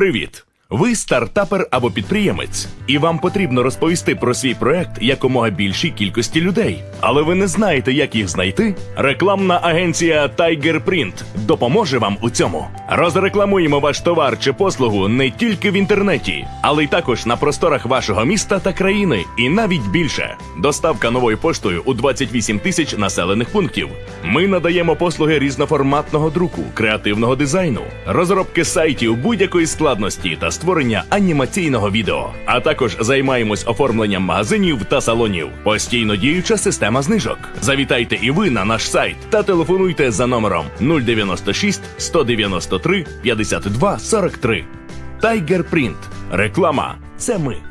Привіт! Ви стартапер або підприємець, і вам потрібно розповісти про свій проект якомога більшій кількості людей. Але ви не знаєте, як їх знайти? Рекламна агенція Tiger Print допоможе вам у цьому. Розрекламуємо ваш товар чи послугу не тільки в інтернеті, але й також на просторах вашого міста та країни, і навіть більше. Доставка новою поштою у 28 тисяч населених пунктів. Ми надаємо послуги різноформатного друку, креативного дизайну, розробки сайтів будь-якої складності та створення анімаційного відео. А також займаємось оформленням магазинів та салонів. Постійно діюча система знижок. Завітайте і ви на наш сайт та телефонуйте за номером 096 193 52 43. Tiger Print. Реклама це ми.